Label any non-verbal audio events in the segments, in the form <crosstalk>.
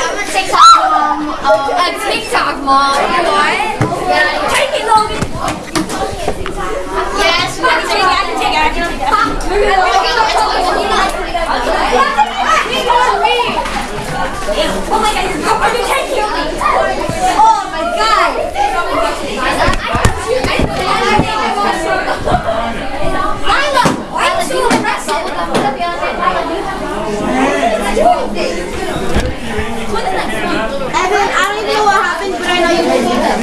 I'm a TikTok mom. Um, a TikTok mom. What? Yeah. Take it, Logan. Yes, we take it. I can take it. I can take it. Oh my god, you're going to take it. Oh my god. Lila, why are you so Evan, I don't even know what happened, but I know you can do this.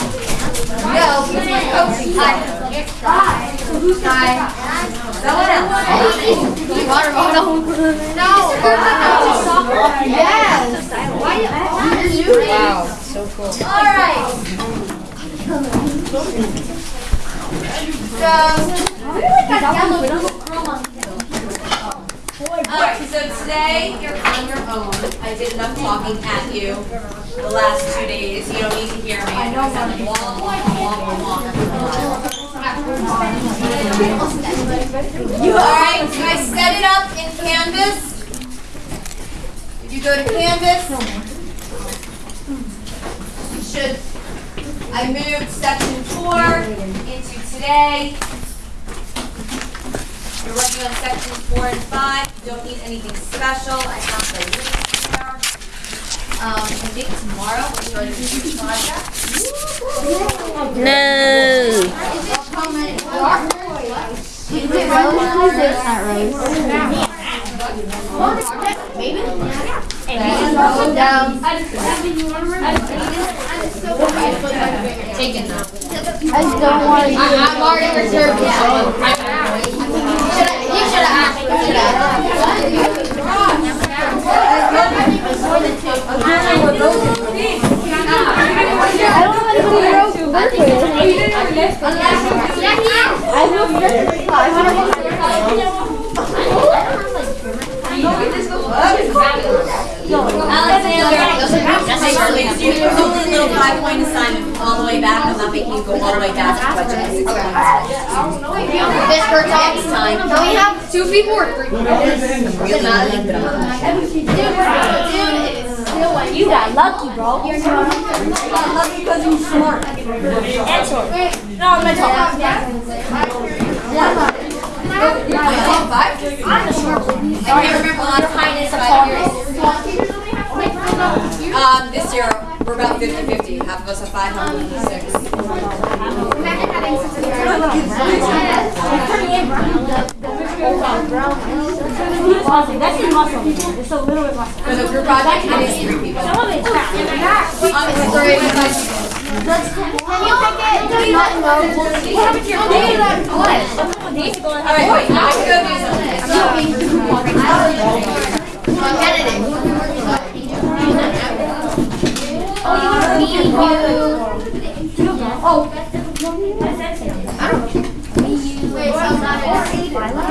No, he's my coach. Hi. Hi. Someone else. Water bottle. No. Yes. Why you? Wow, so cool. All right. So. Alright, so today you're on your own. I did enough talking at you the last two days. You don't need to hear me. I know I'm wall, wall, wall, Alright, so I set it up in Canvas. If you go to Canvas, you should, I moved section four into today. You're working on sections four and five, you don't need anything special, I have the link here. Um, I think tomorrow we're starting a new project. No. Taken now. I'm already reserved this one. You should have asked. You should have. I don't have anybody else to work with. I friend. Alexander, it's only little five-point assignment all the way back, I'm not making you go all the way back to budget. Hurts Next time. We have two or three? You got lucky, bro. You got lucky because you're smart. And short. No, I'm not talking. I'm the short one. I can't remember the last time it's five years. Um, this year, we're about 50-50, half of us have five, half of us have six. That's in muscle. It's a little bit muscle. For the group project, it is three people. Some of it's fat. But Can you pick it? Not know. What happened to your? What? A couple days ago, I All right, wait, I can go do oh. I want to go. You got you got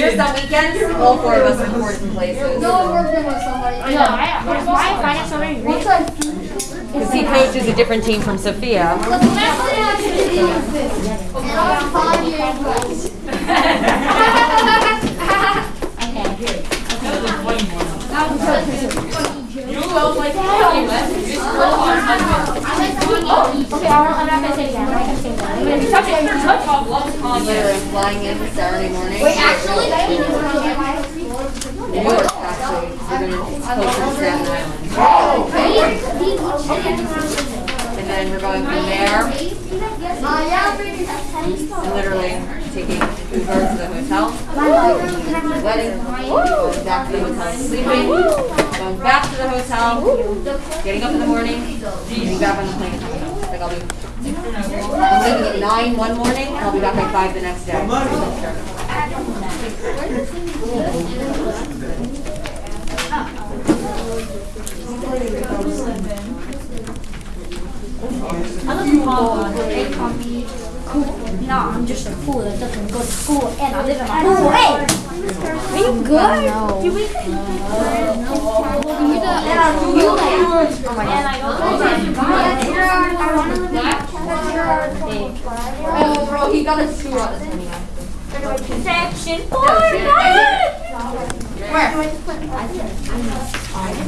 Just on weekends, all four of us are in different places. Because he coaches a different team from Sophia. Literally <laughs> <laughs> flying in Saturday morning. Wait, actually, New York, actually. We're gonna coach in Staten Island. And then we're going from there literally taking Uber to the hotel, wedding, going back to the hotel, sleeping, going back to the hotel, getting up in the morning, getting back on the plane. Like I'll be, I'm leaving at nine one morning, and I'll be back by five the next day. No, I'm just a fool that doesn't go to school and I live in my pool. Hey! Are you good? No. You weak? And I do you And I go Oh, bro, he got a two on us anyway. Section four. Where?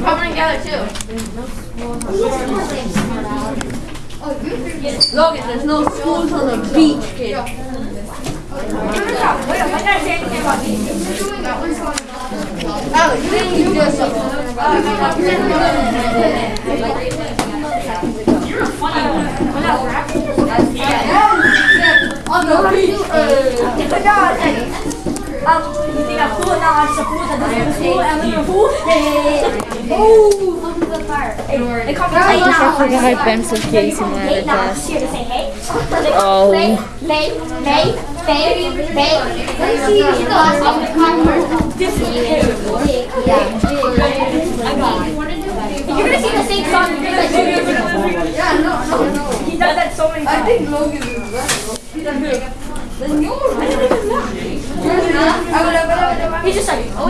Coming together too. Logan, there's no schools on the beach, kid. Alex, then you just On the beach. <laughs> Um, you think I'm cool? Now I'm just a fool that Um, doesn't go to school and I live in a pool? Yeah. Oh, welcome to the fire. Hey, they call me Clay now. I forgot I pencil case in my Hey, other now I'm class. just here to say hey. Oh. May, May, May, May, May. Yeah. I got it. You're gonna see the same song. You're gonna see two different Yeah, no, no, no. He does that so many I times. think Logan is better. He's just like, oh,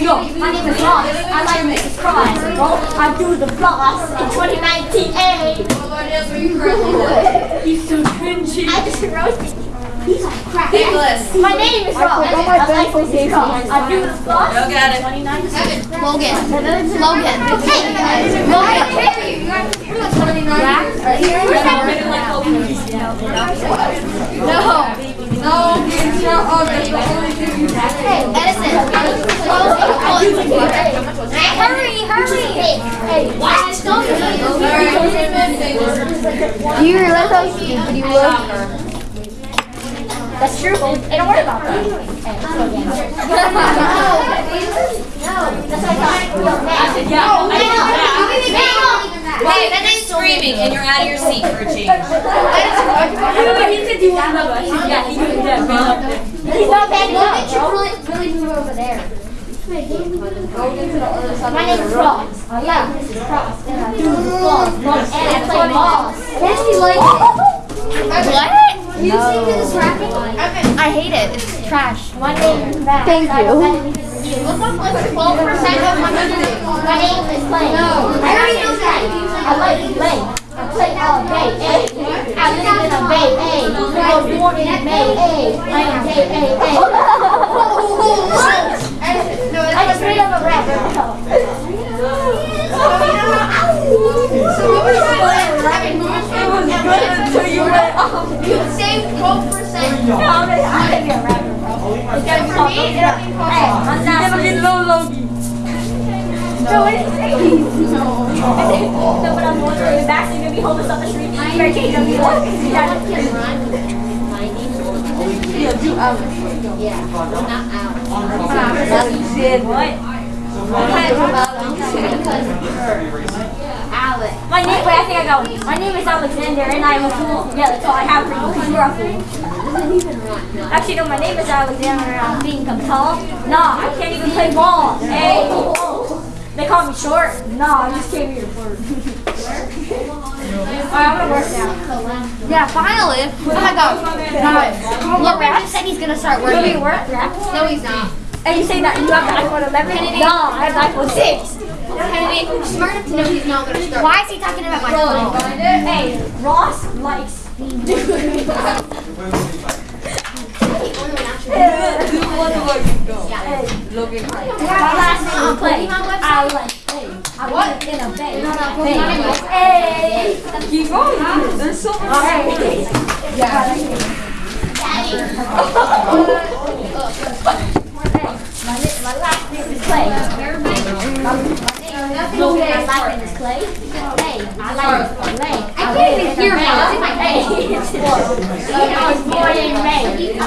yo, my name is Ross. I like Mrs. Cross. Well, I do the floss in 2019. Hey. He's so cringy. I just roasted you. He's like crap. Nicholas. My name is Ross. I like Mrs. Cross. I do the floss. Go get it. 2019. Logan. Logan. Hey, Logan. No. No, it's not all that's the only thing you have. Hey, Edison. Hurry, hurry. Hey, what? Do you realize how stupid you look? That's true. Hey, don't worry about that. Hey, again. No. That's what I thought. Yo, I said, yeah. Wait, that is screaming and you're out of your seat for a change. <laughs> <laughs> He said he wanted to. Yeah, he could have He's not bad enough. You really, really move over there. My name is Ross. Yeah, this is Cross. And I do the balls. And I play balls. Yes, like it. <laughs> What? You see this rapping? I hate it. It's trash. My name is Matt. Thank you. don't have anything to do. Twelve percent of my music. My name is Clay. No. I already know that. I like play. I play all day? I live in a bay, eh? I was born in May? I am gay, So going through the back, you're gonna be homeless on the street. You're gonna be like, Yeah, Alex. Alex did what? Alex. My name, wait, I think I got one. My name is Alexander and I'm a fool. Yeah, that's all I have for you because you're a fool. Actually, no, my name is Alexander and I'm being tall. Nah, I can't even play ball. Hey. They call me short. Nah, I just came here for I'm gonna work now. Yeah, finally. Oh my god. Look, Rap said he's gonna start You working. work? Yeah. No, he's not. And you say that you have the iPhone 11? Nah, I have the iPhone 6. Kennedy, smart enough to know he's not gonna start. Why is he talking about my phone? Hey, Ross likes My <laughs> last name is Clay. I like. I want it in a bay. Bay. Hey. Keep going. There's so much. Hey. My, na- my last name is Clay. My, my name is Logan. My last name is Clay. Hey, I like Clay. I can't even hear him. Hey, I was born in May. My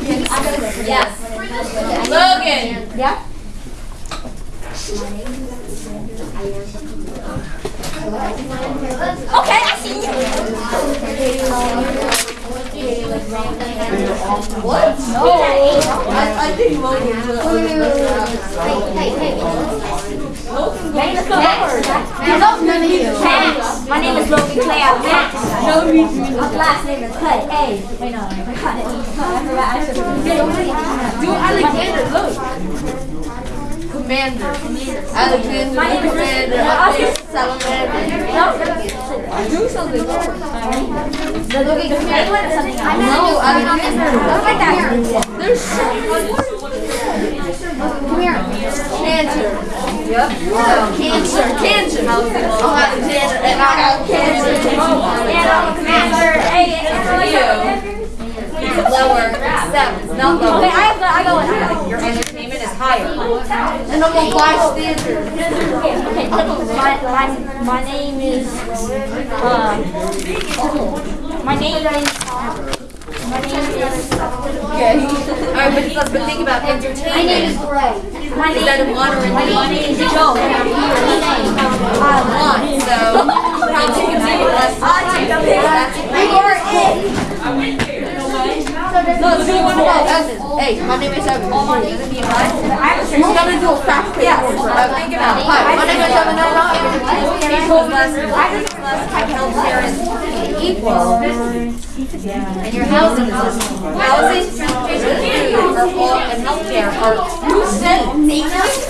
name is Sunny, and I like to Hey, I live in a. I was born in May. I am gay. Oh, dude. Hey, my name is Hey, but I'm a salamander. Logan. Yeah? Okay, I see you. No. I, I think Logan Max. My name is Logan Clay. I'm Max. No reason. My last name is Clay. Hey, wait, no, I forgot it. I forgot. I should have. Dude, Alexander, look. Commander. Alexander, My name is Commander. No, Do something. the Logan Clay one or something else? No, Alexander. I like that. There's so much. Come here. Cancer. Yep. Cancer. Cancer. Oh, Alexander. And I got cancer. I'm a commander. Hey, and Lower. Seven. Not Okay. I have go. I go in. Your entertainment is higher. And I'm a bystander. Okay, okay. My, my, my name is, uh, my name is, my name is, Okay. Alright, but, but think about entertainment. my name water and my name is Joe, I'm here today. One, so how to make less No, so you want to go Evan. Hey, my name is um, Evan. Oh, um, uh, my name is Evan. We're gonna do a fast pace. Yeah. Think about it. Hi, my name is uh, Evan. No, no, Equals less, less healthcare is equal. And your housing. Housing, transportation, food, all, and healthcare are.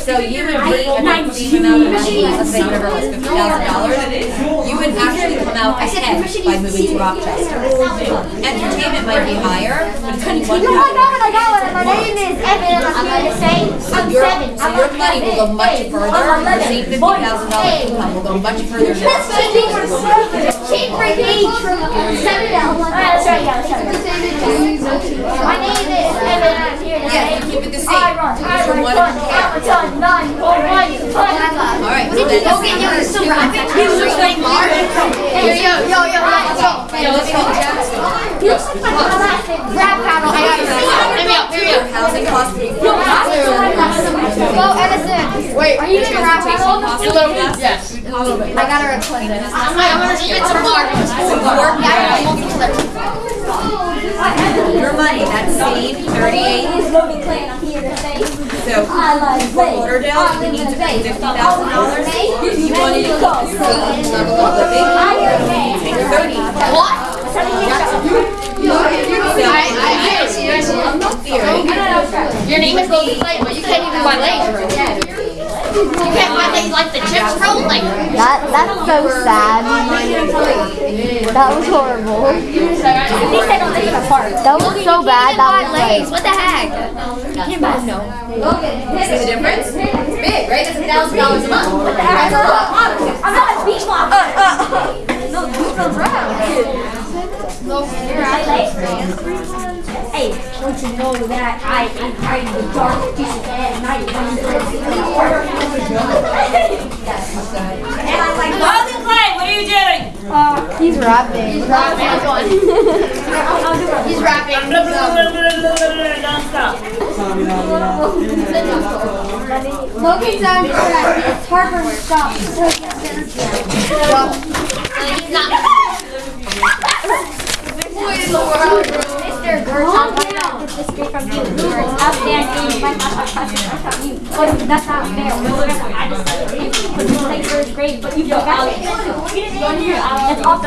So you would be, I'm seeing amount of money, let's say whatever, fifty thousand dollars, you would actually come out ahead by moving to Rochester. Entertainment might be higher, but it's only one my god, I got it. My name is Evan, and I'm to say I'm your, seven. so your money will go much further, the same fifty thousand dollar income will go much further Cheap for me. Seven dollars. It again. Let's try it again. My name is Evan, I'm here to Yeah, keep it the I same. run, I run, one fun, and a half. I'm a ton, nine, four, one, fun. Alright, so then. Logan, yo, you're still rapping? You're still playing Mario? Yo, yo, yo, yo, let's go. Yeah, let's go Jackson. Rap battle. I got it. Hear me out, hear me Your out. housing costs will be. Go, Edison. Wait, are you doing a rap battle? Yes. A little bit. I got her a clip. I'm gonna spit some Mario. Your money, that's same thirty-eight. Logan Clay, and I'm here to say So I like for play. Lauderdale, you need to pay fifty thousand dollars. If you wanted to keep your same level of living, take thirty. What? Oh, Your name is Logan Clay, but you can't even buy legs. You can't buy legs like the chips, bro. Like, That that's so sad. That was horrible. At least they don't live in a. That was so bad. That was legs. like What the heck? See the difference? It's big, right? It's a thousand dollars a month. I'm not a beach mom. Uh, uh. Hey, don't you know that I am hiding the dark pieces at night when I'm And I'm like, Logan Clay, what are you doing? Uh, he's rapping. He's rapping. <laughs> Don't stop. Logan's on track. It's Harper stop. He's not. <laughs> Mr. Calm down. This is straight from you. You are outstanding. My you. But that's not fair. I just said it. But you think first grade, but you forgot it. That's off the